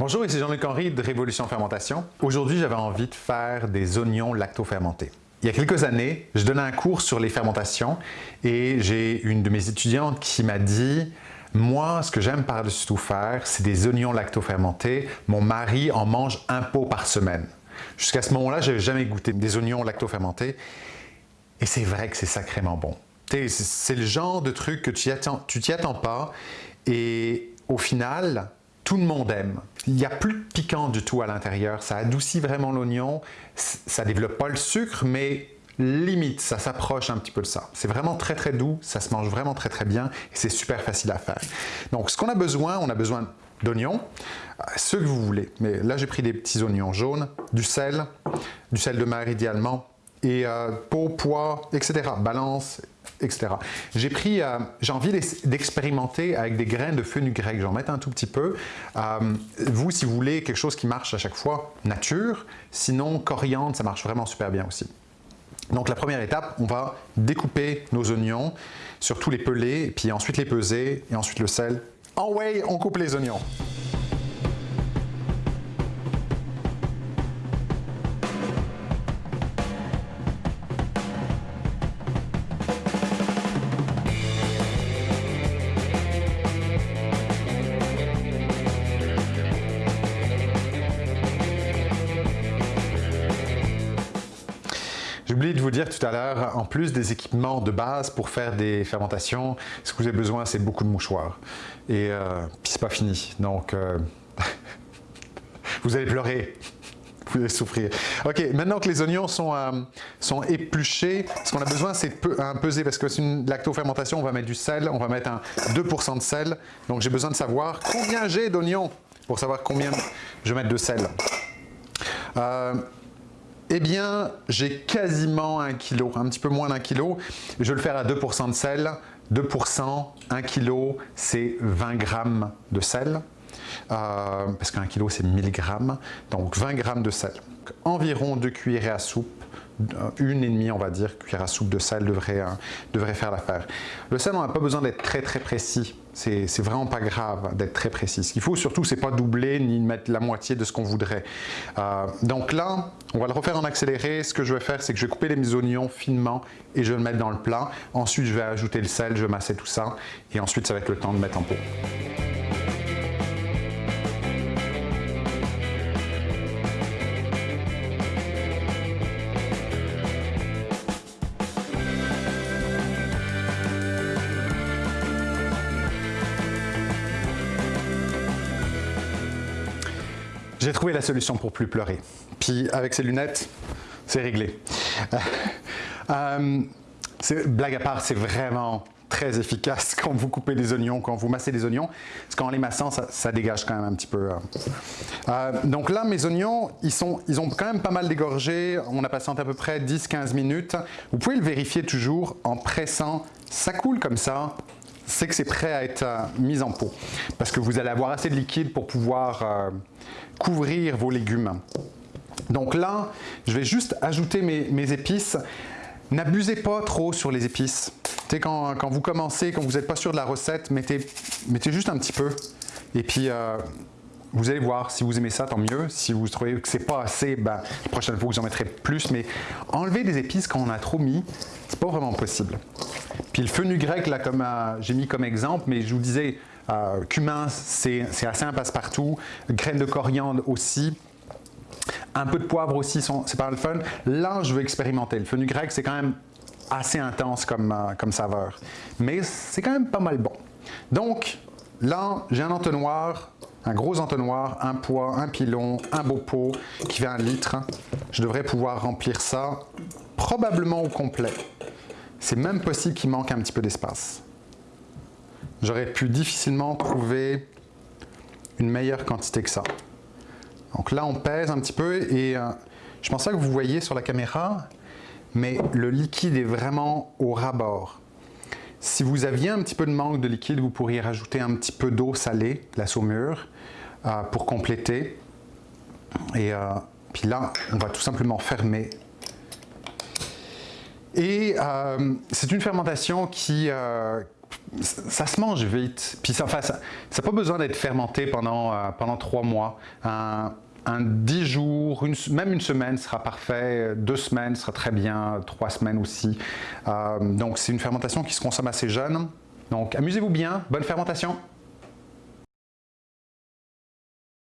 Bonjour, ici Jean-Luc Henry de Révolution Fermentation. Aujourd'hui, j'avais envie de faire des oignons lacto-fermentés. Il y a quelques années, je donnais un cours sur les fermentations et j'ai une de mes étudiantes qui m'a dit « Moi, ce que j'aime par-dessus tout faire, c'est des oignons lacto-fermentés. Mon mari en mange un pot par semaine. » Jusqu'à ce moment-là, je n'avais jamais goûté des oignons lacto-fermentés et c'est vrai que c'est sacrément bon. C'est le genre de truc que tu t'y attends pas et au final, tout le monde aime. Il n'y a plus de piquant du tout à l'intérieur, ça adoucit vraiment l'oignon, ça développe pas le sucre, mais limite, ça s'approche un petit peu de ça. C'est vraiment très très doux, ça se mange vraiment très très bien et c'est super facile à faire. Donc ce qu'on a besoin, on a besoin d'oignons, euh, ceux que vous voulez. Mais là j'ai pris des petits oignons jaunes, du sel, du sel de mer idéalement, et euh, peau, poids, etc. Balance, euh, j'ai envie d'expérimenter avec des graines de fenugrec. J'en mets un tout petit peu. Euh, vous, si vous voulez quelque chose qui marche à chaque fois, nature. Sinon, coriandre, ça marche vraiment super bien aussi. Donc la première étape, on va découper nos oignons, surtout les peler, puis ensuite les peser, et ensuite le sel. En way, on coupe les oignons. J'ai oublié de vous dire tout à l'heure, en plus des équipements de base pour faire des fermentations, ce que vous avez besoin, c'est beaucoup de mouchoirs. Et euh, puis c'est pas fini, donc euh, vous allez pleurer, vous allez souffrir. Ok, maintenant que les oignons sont, euh, sont épluchés, ce qu'on a besoin, c'est un peser, parce que c'est une lacto-fermentation, on va mettre du sel, on va mettre un 2% de sel. Donc j'ai besoin de savoir combien j'ai d'oignons pour savoir combien je vais mettre de sel. Eh bien, j'ai quasiment un kilo, un petit peu moins d'un kilo. Je vais le faire à 2% de sel. 2%, 1 kilo, c'est 20 grammes de sel. Euh, parce qu'un kilo, c'est 1000 grammes. Donc 20 grammes de sel. Environ 2 cuillerées à soupe une et demie, on va dire, cuillère à soupe de sel devrait, euh, devrait faire l'affaire. Le sel, on n'a pas besoin d'être très très précis. C'est vraiment pas grave d'être très précis. Ce qu'il faut surtout, c'est pas doubler ni mettre la moitié de ce qu'on voudrait. Euh, donc là, on va le refaire en accéléré. Ce que je vais faire, c'est que je vais couper les oignons finement et je vais le mettre dans le plat. Ensuite, je vais ajouter le sel, je vais masser tout ça et ensuite, ça va être le temps de mettre en pot. J'ai trouvé la solution pour plus pleurer. Puis avec ces lunettes, c'est réglé. Euh, blague à part, c'est vraiment très efficace quand vous coupez des oignons, quand vous massez des oignons, parce qu'en les massant, ça, dégage quand même un petit peu. Hein. Euh, donc là, mes oignons, ils, sont, ils ont quand même pas mal dégorgé. On a passé à peu près 10-15 minutes. Vous pouvez le vérifier toujours en pressant. Ça coule comme ça, c'est que c'est prêt à être euh, mis en pot. Parce que vous allez avoir assez de liquide pour pouvoir euh, couvrir vos légumes. Donc là, je vais juste ajouter mes, épices. N'abusez pas trop sur les épices. Quand, quand, vous commencez, quand vous n'êtes pas sûr de la recette, mettez, mettez juste un petit peu. Et puis, euh, vous allez voir, si vous aimez ça, tant mieux. Si vous trouvez que c'est pas assez, ben, la prochaine fois, vous en mettrez plus. Mais enlever des épices quand on a trop mis, c'est pas vraiment possible. Puis le fenugrec, là, comme euh, j'ai mis comme exemple, mais je vous disais, euh, cumin, c'est assez un passe-partout. Graines de coriandre aussi. Un peu de poivre aussi, c'est pas le fun. Là, je veux expérimenter. Le fenugrec, c'est quand même assez intense comme, euh, comme saveur. Mais c'est quand même pas mal bon. Donc, là, j'ai un entonnoir, un gros entonnoir, un poids, un pilon, un beau pot qui fait un litre. Je devrais pouvoir remplir ça probablement au complet. C'est même possible qu'il manque un petit peu d'espace. J'aurais pu difficilement trouver une meilleure quantité que ça. Donc là, on pèse un petit peu et euh, je pense pas que vous voyez sur la caméra, mais le liquide est vraiment au ras-bord. Si vous aviez un petit peu de manque de liquide, vous pourriez rajouter un petit peu d'eau salée, la saumure, euh, pour compléter. Et euh, puis là, on va tout simplement fermer et euh, c'est une fermentation qui, ça se mange vite. Puis ça n'a ça, pas besoin d'être fermenté pendant, pendant trois mois. Un 10 jours, même une semaine sera parfait, deux semaines sera très bien, trois semaines aussi. Euh, donc c'est une fermentation qui se consomme assez jeune. Donc amusez-vous bien, bonne fermentation